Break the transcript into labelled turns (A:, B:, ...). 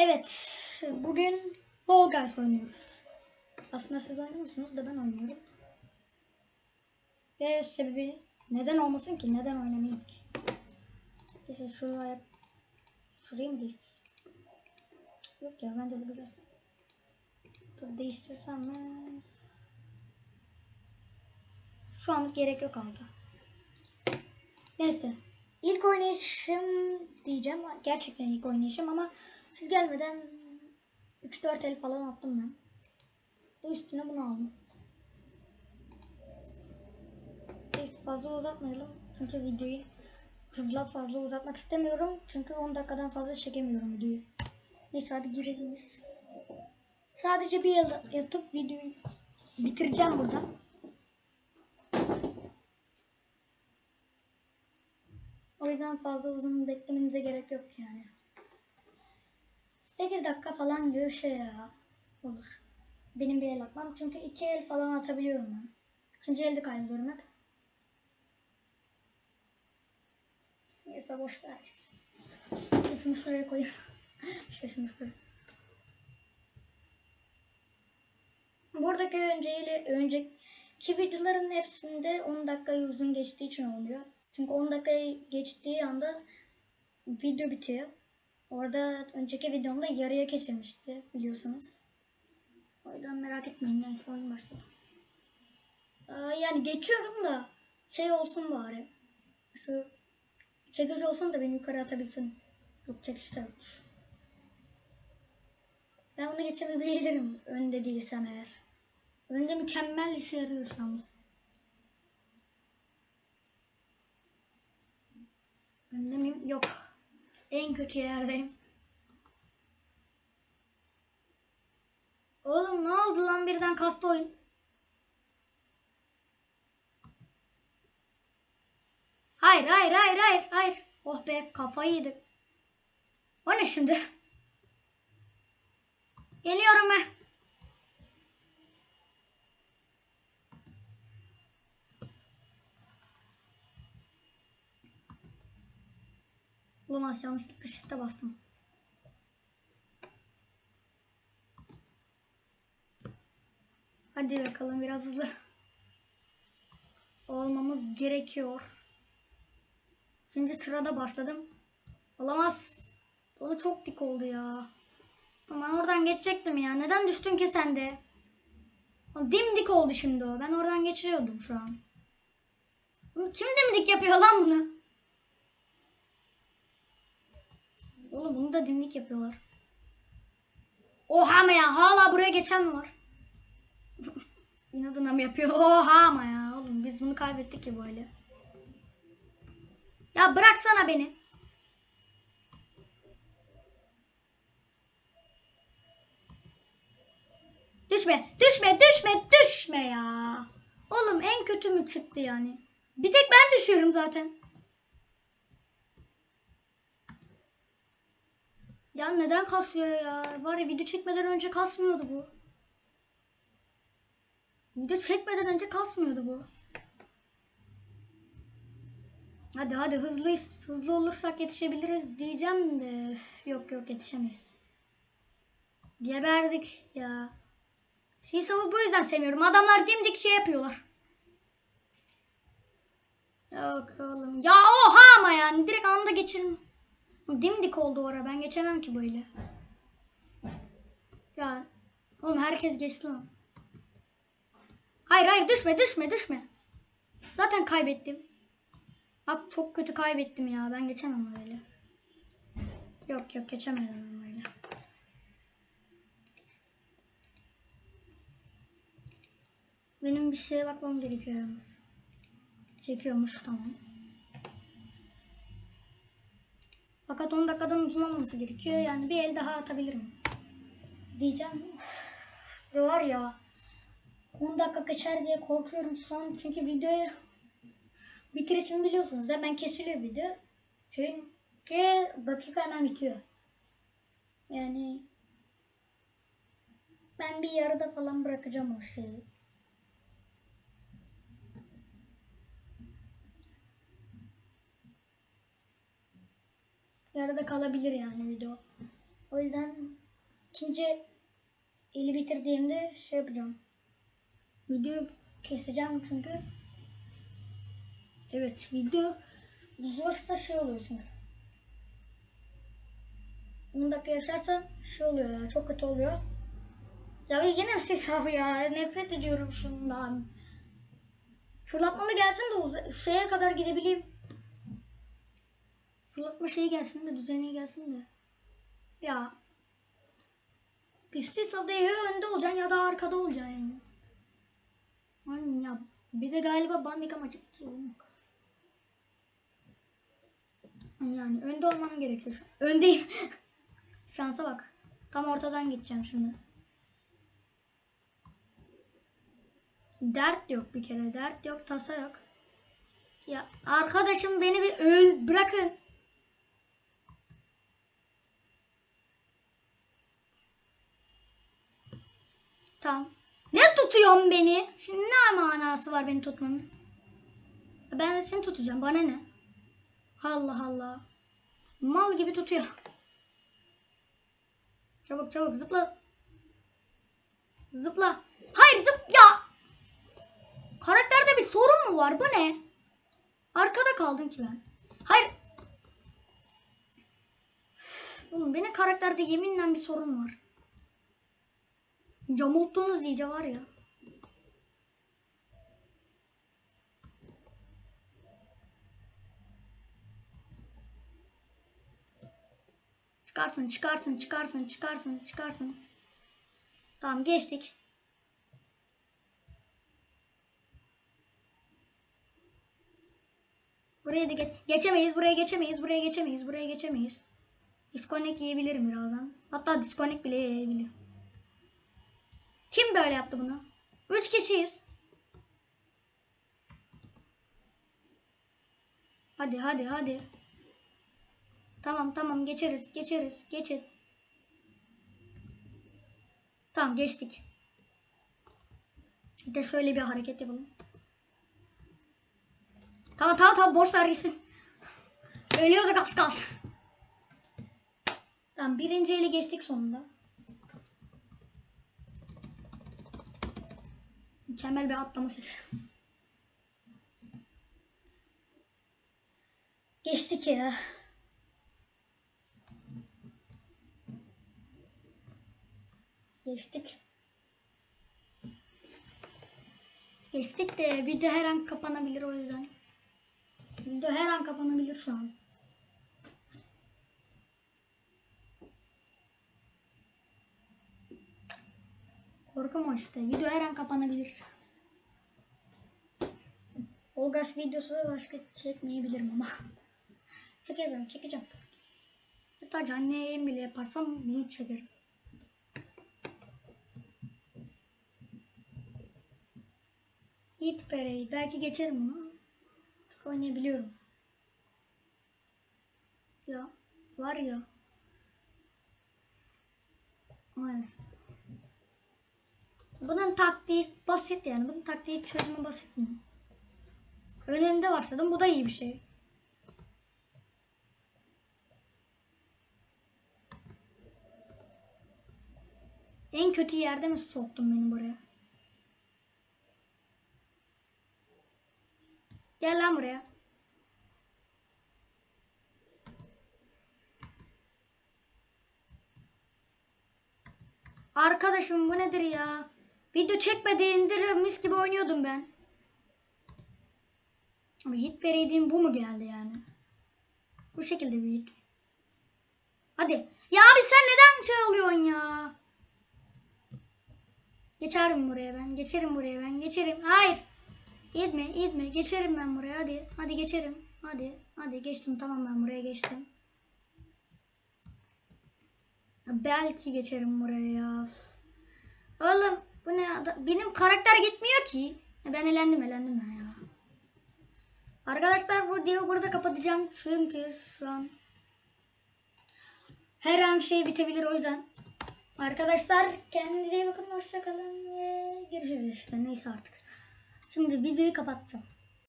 A: Evet, bugün Fall Guys oynuyoruz. Aslında siz oynuyorsunuz da ben oynuyorum. Ve sebebi neden olmasın ki? Neden oynamayayım ki? İşte şuraya şurayı mı değiştirsem? Yok ya bence bu güzel. Dur değiştirsem mi? Şu anlık gerek yok aldı. Neyse. İlk oynayışım diyeceğim. Gerçekten ilk oynayışım ama siz gelmeden 3-4 el falan attım ben. Ve üstüne bunu aldım. Neyse fazla uzatmayalım. Çünkü videoyu hızla fazla uzatmak istemiyorum. Çünkü 10 dakikadan fazla çekemiyorum videoyu. Neyse hadi girelim. Sadece bir yatıp videoyu bitireceğim burada. O yüzden fazla uzun beklemenize gerek yok yani. 8 dakika falan bir şey ya. Olur. Benim bir el atmam. Çünkü iki el falan atabiliyorum ben. Üçüncü elde kaybediyorum hep. Neyse boş ver. Sesimi şuraya koyayım. Sesimi şuraya. Buradaki önceyle önceki videoların hepsinde 10 dakikayı uzun geçtiği için oluyor. Çünkü 10 dakikayı geçtiği anda video bitiyor. Orada önceki videomda yarıya kesilmişti biliyorsunuz. O yüzden merak etmeyin neyse oyun başladı. Aa, yani geçiyorum da şey olsun bari. Şu çekici olsun da beni yukarı atabilsin. Yok çekişte yok. Ben bunu geçebilirim önde değilsem eğer. Önde mükemmel işe yarıyor yalnız. Önde miyim? Yok. En kötü yerdeyim. Oğlum ne oldu lan birden kastı oyun. Hayır hayır hayır hayır hayır. Oh be kafayı yedik. O ne şimdi? Geliyorum ben. Olamaz yanlışlıkla shift'e bastım. Hadi bakalım biraz hızlı. Olmamız gerekiyor. Şimdi sırada başladım. Olamaz. Onu çok dik oldu ya. Ben oradan geçecektim ya. Neden düştün ki sen de? Dimdik oldu şimdi o. Ben oradan geçiriyordum şu an. Kim dimdik yapıyor lan bunu? Oğlum bunu da dimdik yapıyorlar. Oha ama ya hala buraya geçen mi var? İnadına mı yapıyor? Oha ama ya oğlum biz bunu kaybettik ki böyle. Ya bıraksana beni. Düşme, düşme, düşme, düşme ya. Oğlum en kötü mü çıktı yani? Bir tek ben düşüyorum zaten. Ya neden kasıyor ya? Var ya video çekmeden önce kasmıyordu bu. Video çekmeden önce kasmıyordu bu. Hadi hadi hızlıyız. Hızlı olursak yetişebiliriz diyeceğim de üf, yok yok yetişemeyiz. Geberdik ya. Sisav'ı bu yüzden sevmiyorum. Adamlar dimdik şey yapıyorlar. Yok oğlum. Ya oha ama yani direkt anda geçirin. Dimdik oldu orada. Ben geçemem ki böyle. Ya oğlum herkes geçti lan. Hayır hayır düşme düşme düşme. Zaten kaybettim. Bak çok kötü kaybettim ya. Ben geçemem öyle. Yok yok geçemedim öyle. Benim bir şeye bakmam gerekiyor yalnız. Çekiyormuş tamam. Fakat 10 dakikadan uzun olmaması gerekiyor. Yani bir el daha atabilirim. Diyeceğim. Üf, var ya. 10 dakika geçer diye korkuyorum şu an. Çünkü videoyu bitirişini biliyorsunuz. Hemen kesiliyor video. Çünkü dakika hemen bitiyor. Yani ben bir yarıda falan bırakacağım o şeyi. Yarıda kalabilir yani video. O yüzden ikinci eli bitirdiğimde şey yapacağım. Videoyu keseceğim çünkü. Evet video uzarsa şey oluyor çünkü. 10 dakika yaşarsa şey oluyor ya çok kötü oluyor. Ya yine ses abi ya nefret ediyorum şundan. Fırlatmalı gelsin de şeye kadar gidebileyim. Fırlatma şeyi gelsin de düzenli gelsin de. Ya. Pistis adaya ya önde olacaksın ya da arkada olacaksın yani. Aynen ya. Bir de galiba bandika maçı. Yani önde olmam gerekiyor. Öndeyim. Şansa bak. Tam ortadan gideceğim şimdi. Dert yok bir kere. Dert yok, tasa yok. Ya arkadaşım beni bir öl bırakın. Tamam. Ne tutuyorsun beni? Şimdi ne manası var beni tutmanın? Ben de seni tutacağım. Bana ne? Allah Allah. Mal gibi tutuyor. Çabuk çabuk zıpla. Zıpla. Hayır zıp ya. Karakterde bir sorun mu var? Bu ne? Arkada kaldım ki ben. Hayır. Oğlum benim karakterde yeminle bir sorun var. Yamulttunuz iyice var ya. Çıkarsın, çıkarsın, çıkarsın, çıkarsın, çıkarsın. Tamam geçtik. Buraya da geç geçemeyiz, buraya geçemeyiz, buraya geçemeyiz, buraya geçemeyiz. Disconnect yiyebilirim birazdan. Hatta disconnect bile yiyebilirim. Kim böyle yaptı bunu? Üç kişiyiz. Hadi hadi hadi. Tamam tamam geçeriz geçeriz geçin. Tamam geçtik. Bir de şöyle bir hareket yapalım. Tamam tamam tamam boş ver gitsin. Ölüyorduk az kalsın. Tamam birinci eli geçtik sonunda. Mükemmel bir atlama sesi. Geçtik ya. Geçtik. Geçtik de video her an kapanabilir o yüzden. Video her an kapanabilir şu an. Korkum işte. Video her an kapanabilir. Olgas videosu başka çekmeyebilirim ama. Çekebilirim, çekeceğim tabii ki. Hatta canlı yayın bile yaparsam bunu çekerim. Yiğit Pere'yi belki geçerim bunu. Artık oynayabiliyorum. Ya var ya. Aynen. Bunun taktiği basit yani. Bunun taktiği çözümü basit mi? Önünde başladım. Bu da iyi bir şey. En kötü yerde mi soktun beni buraya? Gel lan buraya. Arkadaşım bu nedir ya? Video çekmediğindir mis gibi oynuyordum ben. Ama hit vereydiğim bu mu geldi yani? Bu şekilde bir hit. Hadi. Ya abi sen neden şey oluyorsun ya? Geçerim buraya ben. Geçerim buraya ben. Geçerim. Hayır. Gitme, gitme. Geçerim ben buraya. Hadi. Hadi geçerim. Hadi. Hadi geçtim. Tamam ben buraya geçtim. Belki geçerim buraya ya. Oğlum bu ne? Benim karakter gitmiyor ki. Ben elendim elendim ben ya. Arkadaşlar bu videoyu burada kapatacağım. Çünkü şu an her an şey bitebilir o yüzden. Arkadaşlar kendinize iyi bakın. Hoşçakalın ve görüşürüz işte. Neyse artık. Şimdi videoyu kapatacağım.